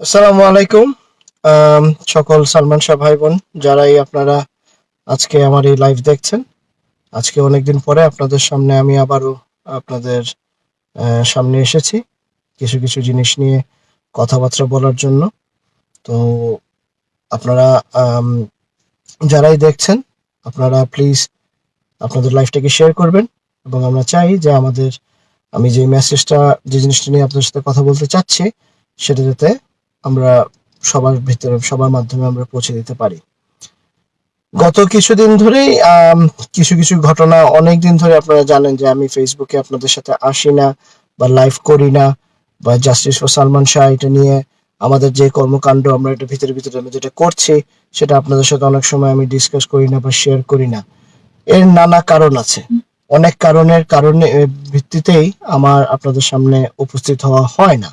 আসসালামু আলাইকুম। সকল সালমান শাহ ভাই বোন যারাই আপনারা আজকে আমার এই লাইভ দেখছেন, আজকে অনেকদিন পরে আপনাদের সামনে আমি আবারও আপনাদের সামনে এসেছি কিছু কিছু জিনিস নিয়ে কথাবার্তা বলার জন্য। তো আপনারা যারাই দেখছেন, আপনারা প্লিজ আপনাদের লাইফটাকে শেয়ার করবেন এবং আমরা চাই যে আমাদের, আমি যে মেসেজটা যে জিনিসটা নিয়ে আপনাদের সাথে কথা বলতে চাচ্ছি, সেটা যাতে আমরা সবার ভিতরে, সবার মাধ্যমে আমরা পৌঁছে দিতে পারি। গত কিছুদিন ধরেই কিছু কিছু ঘটনা অনেক দিন ধরে আপনারা জানেন যে আমি ফেসবুকে আপনাদের সাথে আসি না বা লাইভ করি না বা জাস্টিস ফর সালমান শাহ এটা নিয়ে আমাদের যে কর্মকাণ্ড আমরা এটা ভিতরে ভিতরে আমরা যেটা করছি, সেটা আপনাদের সাথে অনেক সময় আমি ডিসকাস করি না বা শেয়ার করি না। এর নানা কারণ আছে। অনেক কারণের কারণে ভিত্তিতেই আমার আপনাদের সামনে উপস্থিত হওয়া হয় না।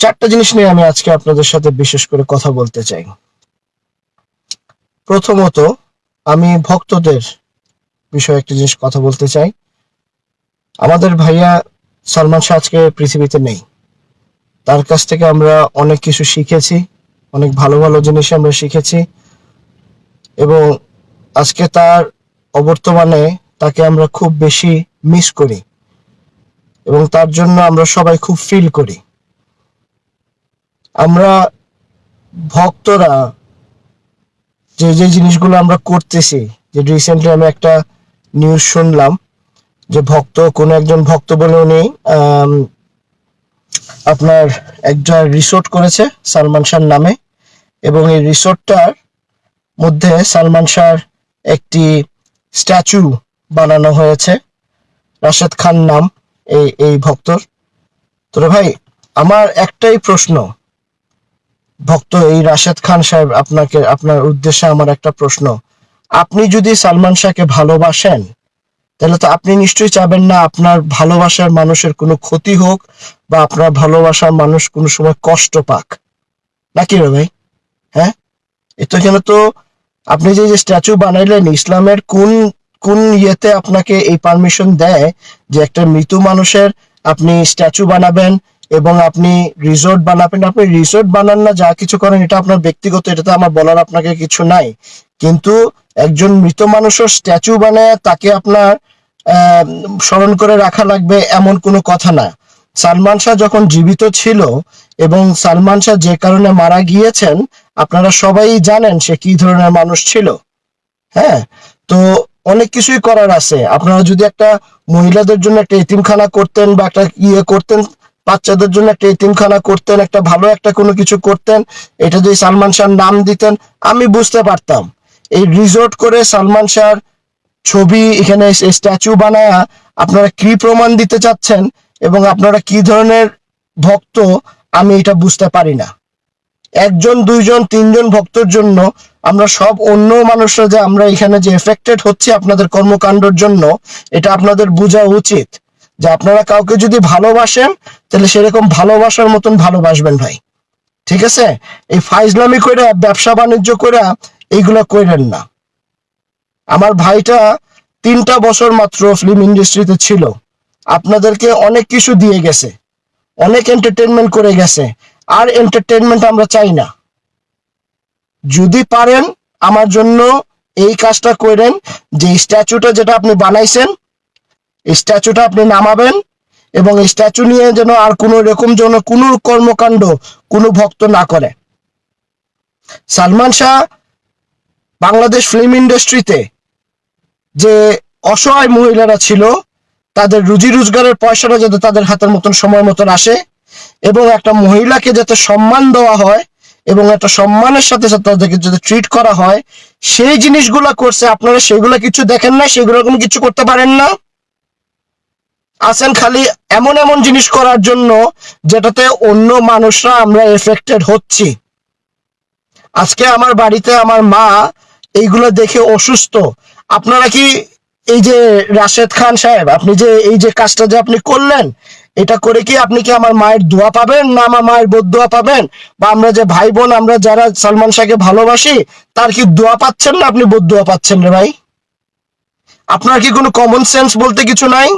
চারটা জিনিস নিয়ে আমি আজকে আপনাদের সাথে বিশেষ করে কথা বলতে চাই। প্রথমত, আমি ভক্তদের বিষয়ে একটা জিনিস কথা বলতে চাই। আমাদের ভাইয়া সালমান শাহ আজকে পৃথিবীতে নেই। তার কাছ থেকে আমরা অনেক কিছু শিখেছি, অনেক ভালো ভালো জিনিস আমরা শিখেছি এবং আজকে তার অবর্তমানে তাকে আমরা খুব বেশি মিস করি এবং তার জন্য আমরা সবাই খুব ফিল করি। আমরা ভক্তরা যে যে জিনিসগুলো আমরা করতেছি, যে রিসেন্টলি আমি একটা নিউজ শুনলাম যে ভক্ত, কোনো একজন ভক্ত বলে উনি আপনার একটা রিসোর্ট করেছে সালমান শাহর নামে এবং এই রিসোর্টটার মধ্যে সালমান শাহর একটি স্ট্যাচু বানানো হয়েছে, রাশেদ খান নাম এই এই ভক্তর। তোরে ভাই, আমার একটাই প্রশ্ন ভক্ত এই রাশেদ খান সাহেব, আপনাকে, আপনার উদ্দেশ্যে আমার একটা প্রশ্ন। আপনি যদি সালমান শাহকে ভালোবাসেন, তাহলে তো আপনি নিশ্চয়ই চাবেন না আপনার ভালোবাসার মানুষের কোনো ক্ষতি হোক বা আপনার ভালোবাসার মানুষ কোনো সময় কষ্ট পাক। নাকি রে ভাই? হ্যাঁ? এতো কেন তো আপনি যে যে স্ট্যাচু বানাইলেন, ইসলামের কোন কোন ইয়েতে আপনাকে এই পারমিশন দেয় যে একটা মৃত মানুষের আপনি স্ট্যাচু বানাবেন এবং আপনি রিসোর্ট বানাবেন। আপনি রিসোর্ট বানান না, যা কিছু করেন, এটা আপনার ব্যক্তিগত এটাতে আমার বলার আপনাকে কিছু নাই। কিন্তু একজন মৃত মানুষের স্ট্যাচু বানায়, তাকে আপনার স্মরণ করে রাখা লাগবে এমন কোনো কথা না। সালমান শাহ যখন জীবিত ছিল এবং সালমান শাহ যে কারণে মারা গিয়েছেন, আপনারা সবাই জানেন সে কি ধরনের মানুষ ছিল। হ্যাঁ? তো অনেক কিছুই করার আছে। আপনারা যদি একটা মহিলাদের জন্য একটা এতিমখানা করতেন বা একটা ইয়ে করতেন বাচ্চাদের জন্য একটা এতিমখানা করতেন, একটা ভালো একটা কোনো কিছু করতেন, এটা যদি সালমান শাহর নাম দিতেন, আমি বুঝতে পারতাম। এই রিসোর্ট করে সালমান শাহর ছবি এখানে স্ট্যাচু বানায়া আপনারা কি প্রমাণ দিতে চাচ্ছেন এবং আপনারা কি ধরনের ভক্ত, আমি এটা বুঝতে পারি না। একজন, দুইজন, তিনজন ভক্তর জন্য আমরা সব অন্য মানুষরা যে আমরা এখানে যে এফেক্টেড হচ্ছে আপনাদের কর্মকাণ্ডের জন্য, এটা আপনাদের বোঝা উচিত। যে আপনারা কাউকে যদি ভালোবাসেন, তাহলে সেরকম ভালোবাসার মতন ভালোবাসবেন ভাই। ঠিক আছে? এই ফাইজলামি করে ব্যবসা বাণিজ্য করে এইগুলো করেন না। আমার ভাইটা তিনটা বছর মাত্র ফিল্ম ইন্ডাস্ট্রিতে ছিল। আপনাদেরকে অনেক কিছু দিয়ে গেছে। অনেক এন্টারটেনমেন্ট করে গেছে। আর এন্টারটেনমেন্ট আমরা চাই না। যদি পারেন, আমার জন্য এই কাজটা করেন যে স্ট্যাচুটা যেটা আপনি বানাইছেন স্ট্যাচুটা আপনি নামাবেন এবং স্ট্যাচু নিয়ে যেন আর কোনো রকম যেন কোনো কর্মকাণ্ড কোনো ভক্ত না করে। সালমান শাহ বাংলাদেশ ফিল্ম ইন্ডাস্ট্রিতে যে অসহায় মহিলারা ছিল, তাদের রুজি রোজগারের পয়সাটা যাতে তাদের হাতের মতন সময় মতন আসে এবং একটা মহিলাকে যাতে সম্মান দেওয়া হয় এবং একটা সম্মানের সাথে সাথে তাদেরকে যাতে ট্রিট করা হয়, সেই জিনিসগুলো করছে। আপনারা সেগুলো কিছু দেখেন না সেগুলো কোনো কিছু করতে পারেন না। আছেন খালি এমন এমন জিনিস করার জন্য যেটাতে অন্য মানুষরা আমরা এফেক্টেড হচ্ছি। আজকে আমার বাড়িতে আমার মা এইগুলো দেখে অসুস্থ। আপনারা কি এই যে রাশেদ খান সাহেব, আপনি যে এই যে কাজটা যে আপনি করলেন, এটা করে কি আপনি কি আমার মায়ের দোয়া পাবেন না আমার মায়ের বদুয়া পাবেন? বা আমরা যে ভাই বোন আমরা যারা সালমান শাহকে ভালোবাসি, তার কি দোয়া পাচ্ছেন না আপনি বদুয়া পাচ্ছেন রে ভাই? আপনার কি কোনো কমন সেন্স বলতে কিছু নাই?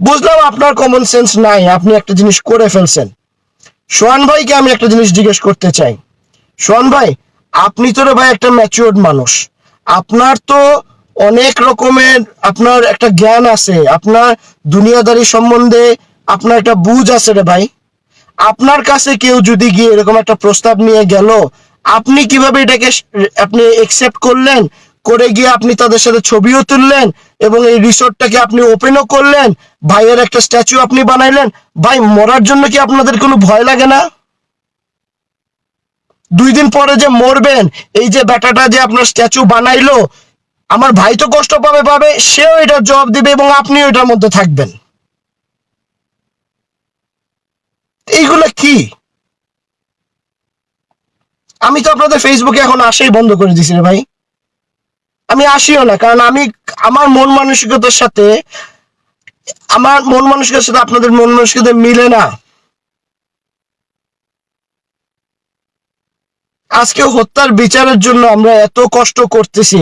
বুঝলাম আপনার কমন সেন্স নাই, আপনি একটা জিনিস করে ফেলছেন। সোহান ভাইকে আমি একটা জিনিস জিজ্ঞেস করতে চাই। সোহান ভাই, আপনি তো রে ভাই একটা ম্যাচিওর্ড মানুষ। আপনার তো অনেক রকমের আপনার একটা জ্ঞান আছে, আপনার দুনিয়াদারি সম্বন্ধে আপনার একটা বুঝ আছে রে ভাই। আপনার কাছে কেউ যদি গিয়ে এরকম একটা প্রস্তাব নিয়ে গেল, আপনি কীভাবে এটাকে আপনি একসেপ্ট করলেন? করে গিয়ে আপনি তাদের সাথে ছবিও তুললেন এবং এই রিসোর্টটাকে আপনি ওপেনও করলেন। ভাইয়ের একটা স্ট্যাচু আপনি বানাইলেন। ভাই, মরার জন্য কি আপনাদের কোনো ভয় লাগে না? দুই দিন পরে যে মরবেন, এই যে বেটাটা যে আপনার স্ট্যাচু বানাইলো, আমার ভাই তো কষ্ট পাবে পাবে, সেও এটা জবাব দিবে এবং আপনিও এটার মধ্যে থাকবেন। এইগুলো কি? আমি তো আপনাদের ফেসবুকে এখন আসেই বন্ধ করে দিছি রে ভাই। আমি আসিও না, কারণ আমি আমার মন মানসিকতার সাথে, আমার মন মানসিকতার সাথে আপনাদের মন মানসিকতা মিলে না। আজকে হত্যার বিচারের জন্য আমরা এত কষ্ট করতেছি।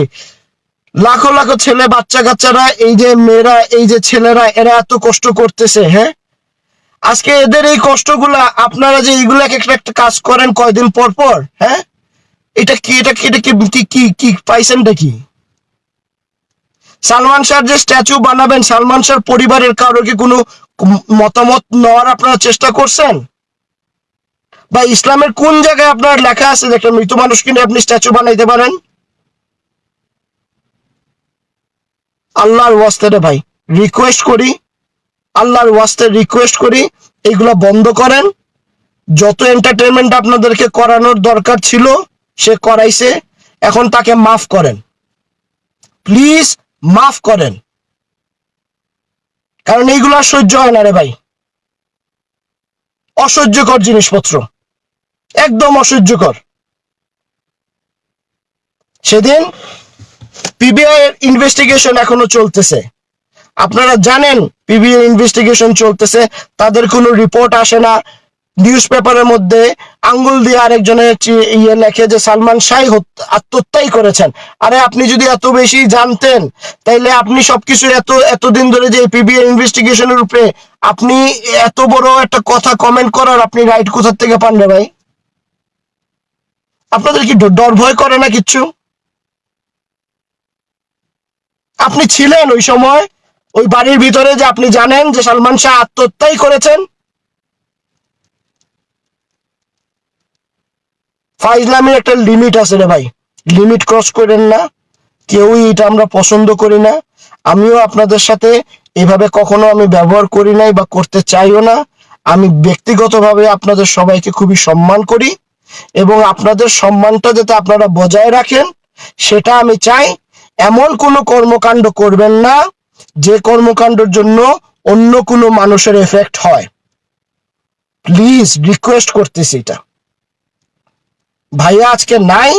লাখো লাখো ছেলে বাচ্চা কাচ্চারা, এই যে মেয়েরা, এই যে ছেলেরা, এরা এত কষ্ট করতেছে হ্যাঁ? আজকে এদের এই কষ্টগুলা, আপনারা যে এইগুলা এক একটা একটা কাজ করেন কয়দিন পর পর হ্যাঁ? এটা কি এটা কি এটা কি কি কি পাইছেনটা কি? সালমান শাহর যে স্ট্যাচু বানাবেন, সালমান শাহর পরিবারের কারও কি কোনো মতামত নেওয়ার আপনারা চেষ্টা করছেন? বা ইসলামের কোন জায়গায় আপনার লেখা আছে একটা মৃত মানুষকে নিয়ে আপনি স্ট্যাচু বানাইতে পারেন? আল্লাহর ওয়াস্তে রে ভাই রিকোয়েস্ট করি, আল্লাহর ওয়াস্তে রিকোয়েস্ট করি, এগুলো বন্ধ করেন। যত এন্টারটেনমেন্ট আপনাদেরকে করানোর দরকার ছিল, সে করাইছে, এখন তাকে মাফ করেন। প্লিজ মাফ করেন। কারণ এইগুলো আর সহ্য হয় না রে ভাই। অসহ্যকর জিনিসপত্র। একদম অসহ্যকর। সেদিন পিবিআই এর ইনভেস্টিগেশন এখনও চলতেছে। আপনারা জানেন পিবিআই ইনভেস্টিগেশন চলতেছে। তাদের কোনো রিপোর্ট আসে না। নিউজ পেপারের মধ্যে আঙ্গুল দিয়ে আরেকজনের ইয়ে লেখে যে সালমান শাহ আত্মহত্যাই করেছেন। আরে আপনি যদি এত বেশি জানতেন, তাইলে আপনি সবকিছু এত এতদিন ধরে যে পিবিআই ইনভেস্টিগেশনের উপরে আপনি এত বড় একটা কথা কমেন্ট করার আপনি রাইট কোথা থেকে পান রে ভাই? আপনাদের কি ডর ভয় করে না কিচ্ছু? আপনি ছিলেন ওই সময়, ওই বাড়ির ভিতরে যে আপনি জানেন যে সালমান শাহ আত্মহত্যাই করেছেন। ফাইজলামের একটা লিমিট আছে রে ভাই। লিমিট ক্রস করেন না। কেউই এটা আমরা পছন্দ করি না। আমিও আপনাদের সাথে এভাবে কখনো আমি ব্যবহার করি নাই বা করতে চাইও না। আমি ব্যক্তিগতভাবে আপনাদের সবাইকে খুবই সম্মান করি এবং আপনাদের সম্মানটা যাতে আপনারা বজায় রাখেন, সেটা আমি চাই। এমন কোনো কর্মকাণ্ড করবেন না, যে কর্মকাণ্ডের জন্য অন্য কোনো মানুষের এফেক্ট হয়। প্লিজ রিকোয়েস্ট করতেছি এটা। ভাইয়া আজকে নাই।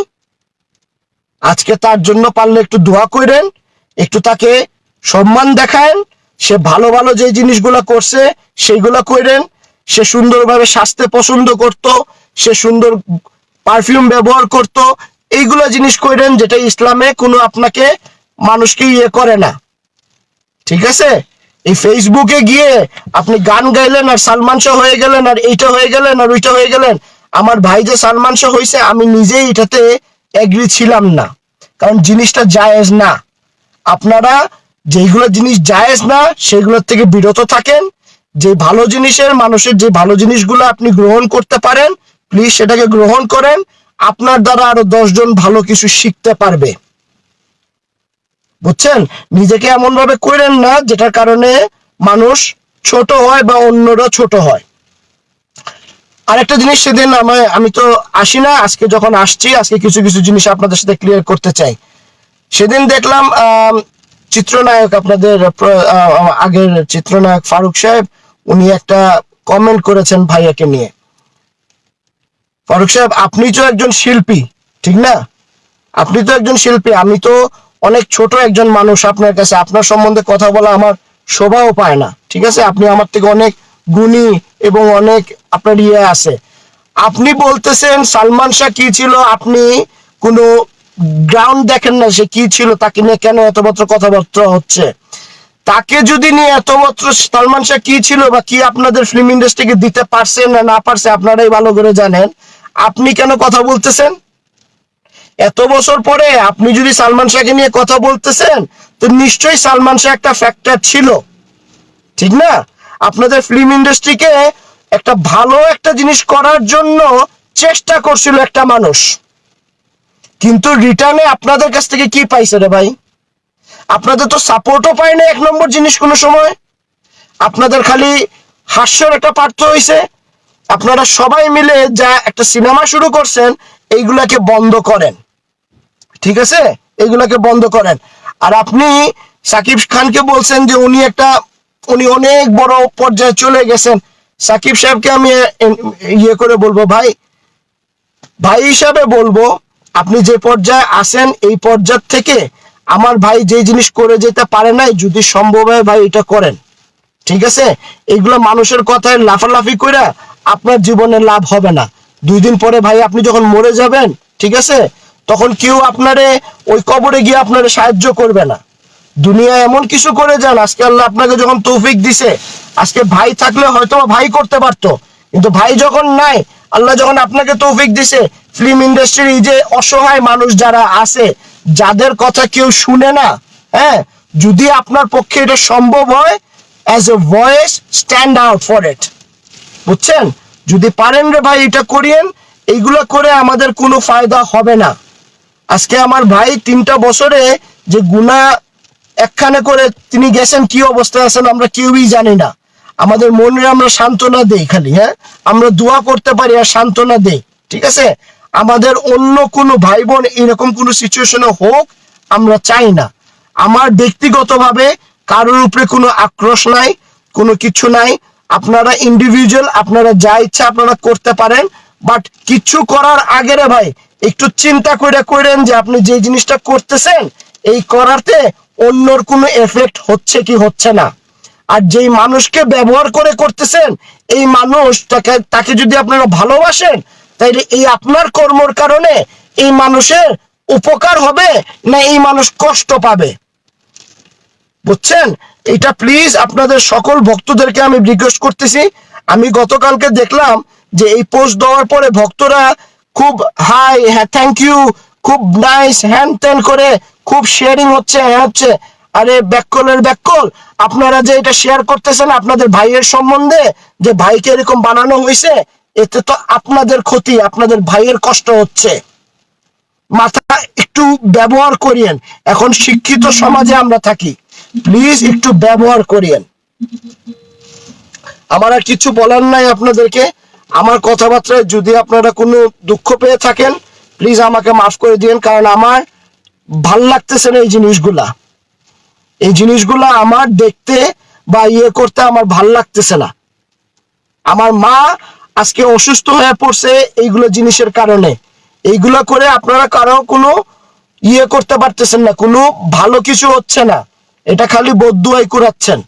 আজকে তার জন্য পারলে একটু দোয়া করেন, একটু তাকে সম্মান দেখান, সে ভালো ভালো যে জিনিসগুলো করছে সেইগুলো করেন। সে সুন্দরভাবে স্বাস্থ্য পছন্দ করত, সে সুন্দর পারফিউম ব্যবহার করত, এইগুলো জিনিস করেন যেটা ইসলামে কোনো আপনাকে মানুষকে ইয়ে করে না। ঠিক আছে? এই ফেসবুকে গিয়ে আপনি গান গাইলেন আর সালমান শাহ হয়ে গেলেন আর এইটা হয়ে গেলেন আর ওইটা হয়ে গেলেন আমার ভাই যে সালমান শাহ হয়েছে আমি নিজেই এটাতে এগ্রি ছিলাম না। কারণ জিনিসটা জায়েজ না। আপনারা যেইগুলো জিনিস জায়েজ না, সেগুলোর থেকে বিরত থাকেন। যে ভালো জিনিসের, মানুষের যে ভালো জিনিসগুলো আপনি গ্রহণ করতে পারেন প্লিজ সেটাকে গ্রহণ করেন। আপনার দ্বারা আরও দশজন ভালো কিছু শিখতে পারবে। বুঝছেন? নিজেকে এমন ভাবে করেন না, যেটার কারণে মানুষ ছোট হয় বা অন্যরা ছোট হয়। আরেকটা জিনিস সেদিন আমি আমি তো আসি না, আজকে যখন আসছি, আজকে কিছু কিছু জিনিস আপনাদের সাথে ক্লিয়ার করতে চাই। সেদিন দেখলাম চিত্রনায়ক আপনাদের আগের চিত্রনায়ক ফারুক সাহেব, উনি একটা কমেন্ট করেছেন ভাইয়াকে নিয়ে। ফারুক সাহেব, আপনি তো একজন শিল্পী, ঠিক না? আপনি তো একজন শিল্পী, আমি তো অনেক ছোট একজন মানুষ আপনার কাছে। আপনার সম্বন্ধে কথা বলা আমার শোভাও পায় না, ঠিক আছে? আপনি আমার থেকে অনেক গুণী এবং অনেক আপনার ইয়ে আছে। আপনি বলতেছেন, সালমান শাহ কি ছিল? আপনি কোনো গ্রাউন্ড দেখেন না সে কি ছিল? তাকে নিয়ে কেন এতমাত্র কথাবার্তা হচ্ছে? তাকে যদি নিয়ে এতমাত্র সালমান শাহ কি ছিল বা কি আপনাদের ফিল্ম ইন্ডাস্ট্রিকে দিতে পারছে না না পারছে, আপনারাই ভালো করে জানেন। আপনি কেন কথা বলতেছেন? এত বছর পরে আপনি যদি সালমান শাহকে নিয়ে কথা বলতেছেন, তো নিশ্চয়ই সালমান শাহ একটা ফ্যাক্টর ছিল। ঠিক না? আপনাদের ফিল্ম ইন্ডাস্ট্রিকে একটা ভালো একটা জিনিস করার জন্য চেষ্টা করছিল একটা মানুষ। কিন্তু রিটার্নে আপনাদের কাছ থেকে কি পাইছে রে ভাই? আপনাদের তো সাপোর্টও পায় না এক নম্বর জিনিস কোনো সময়। আপনাদের খালি হাস্যর একটা পার্থ হয়েছে আপনারা সবাই মিলে যা একটা সিনেমা শুরু করছেন, এইগুলাকে বন্ধ করেন। ঠিক আছে? এগুলাকে বন্ধ করেন। আর আপনি সাকিব খানকে বলছেন যে উনি একটা উনি অনেক বড় পর্যায়ে চলে গেছেন। সাকিব সাহেবকে আমি ইয়ে করে বলব, ভাই ভাই হিসাবে বলব, আপনি যে পর্যায়ে আসেন এই পর্যায় থেকে আমার ভাই যে জিনিস করে যেতে পারে নাই, যদি সম্ভব হয় ভাই এটা করেন। ঠিক আছে? এগুলো মানুষের কথায় লাফালাফি করে আপনার জীবনে লাভ হবে না। দুই দিন পরে ভাই আপনি যখন মরে যাবেন, ঠিক আছে? তখন কেউ আপনারে ওই কবরে গিয়ে আপনারে সাহায্য করবে না। দুনিয়া এমন কিছু করে যান, আজকে আল্লাহ আপনাকে যখন তৌফিক দিছে, আজকে ভাই থাকলে হয়তো ভাই করতে পারতো, কিন্তু ভাই যখন নাই, আল্লাহ যখন আপনাকে তৌফিক দিছে ফিল্ম ইন্ডাস্ট্রির যে অসহায় মানুষ যারা আছে, যাদের কথা কেউ শুনে না হ্যাঁ যদি আপনার পক্ষে এটা সম্ভব হয় as a voice stand out for it বুঝছেন? যদি পারেন রে ভাই, এটা করিয়েন, এইগুলো করে আমাদের কোনো ফায়দা হবে না। আজকে আমার ভাই তিনটা বছরে যে গুণা একখানে করে তিনি গেছেন, কি অবস্থায় আছেন আমরা কেউই জানি না। আমাদের মনে আমরা সান্ত্বনা দেই খালি হ্যাঁ? আমরা দোয়া করতে পারি আর সান্ত্বনা দেই, ঠিক আছে? আমাদের অন্য কোনো ভাই বোন এরকম কোনো সিচুয়েশনে হোক, আমরা চাই না। আমার ব্যক্তিগতভাবে কারোর উপরে কোনো আক্রোশ নাই, কোনো কিছু নাই। আপনারা ইন্ডিভিজুয়াল আপনারা যা ইচ্ছা আপনারা করতে পারেন। বাট কিছু করার আগে রে ভাই, একটু চিন্তা করে করেন যে আপনি যে জিনিসটা করতেছেন, এই করাতে অন্যর কোনো এফেক্ট হচ্ছে কি হচ্ছে না। আর যেই মানুষকে ব্যবহার করে করতেছেন, এই মানুষ তাকে তাকে যদি আপনারা ভালোবাসেন, তাইলে এই আপনার কর্মর কারণে এই মানুষের উপকার হবে না এই মানুষ কষ্ট পাবে। বুঝছেন? এটা প্লিজ আপনাদের সকল ভক্তদেরকে আমি রিকোয়েস্ট করতেছি। আমি গতকালকে দেখলাম যে এই পোস্ট দেওয়ার পরে ভক্তরা খুব হাই হ্যাঁ থ্যাংক ইউ খুব নাইস হ্যান ত্যান করে খুব শেয়ারিং হচ্ছে হ্যাঁ হচ্ছে। আরে ব্যাককলের ব্যাককল, আপনারা যে এটা শেয়ার করতেছেন আপনাদের ভাইয়ের সম্বন্ধে, যে ভাইকে এরকম বানানো হয়েছে এতে তো আপনাদের ক্ষতি, আপনাদের ভাইয়ের কষ্ট হচ্ছে। মাথা একটু ব্যবহার করিয়েন, এখন শিক্ষিত সমাজে আমরা থাকি। প্লিজ একটু ব্যবহার করিয়েন। আমার আর কিছু বলার নাই আপনাদেরকে। আমার কথাবার্তায় যদি আপনারা কোনো দুঃখ পেয়ে থাকেন প্লিজ আমাকে মাফ করে দিন কারণ আমার ভালো লাগতেছে না এই জিনিসগুলা। এই জিনিসগুলা আমার দেখতে বা ইয়ে করতে আমার ভালো লাগতেছে না। আমার মা আজকে অসুস্থ হয়ে পড়ছে এইগুলো জিনিসের কারণে। এইগুলো করে আপনারা কারও কোনো ইয়ে করতে পারতেছেন না, কোনো ভালো কিছু হচ্ছে না। এটা খালি বদুয়াই কুড়াচ্ছেন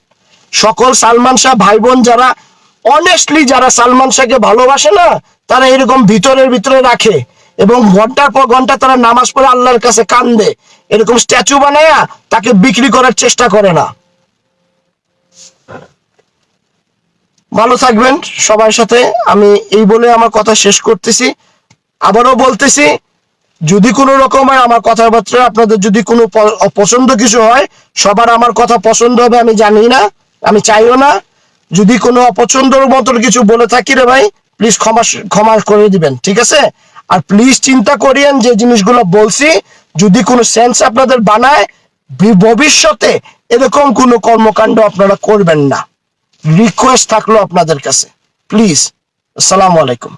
সকল সালমান শাহ ভাই বোন যারা অনেস্টলি যারা সালমান শাহকে ভালোবাসে না, তারা এরকম ভিতরের ভিতরে রাখে। এবং ঘণ্টার পর ঘণ্টা তারা নামাজ পড়ে আল্লাহর কাছে কান্দে। এরকম স্ট্যাচু বানায়া তাকে বিক্রি করার চেষ্টা করে না। ভালো থাকবেন সবার সাথে। আমি এই বলে আমার কথা শেষ করতেছি। আবারও বলতেছি, যদি কোনো রকমের আমার কথাবার্তা, আপনাদের যদি কোনো প- অপছন্দ কিছু হয়, সবার আমার কথা পছন্দ হবে, আমি জানি না, আমি চাইও না। যদি কোনো অপছন্দর মতন কিছু বলে থাকি রে ভাই প্লিজ ক্ষমা ক্ষমা করে দিবেন, ঠিক আছে? আর প্লিজ চিন্তা করিয়েন যে জিনিসগুলো বলছি, যদি কোনো সেন্স আপনাদের বানায় ভবিষ্যতে এরকম কোনো কর্মকাণ্ড আপনারা করবেন না। রিকোয়েস্ট থাকল আপনাদের কাছে। প্লিজ আসসালামু আলাইকুম।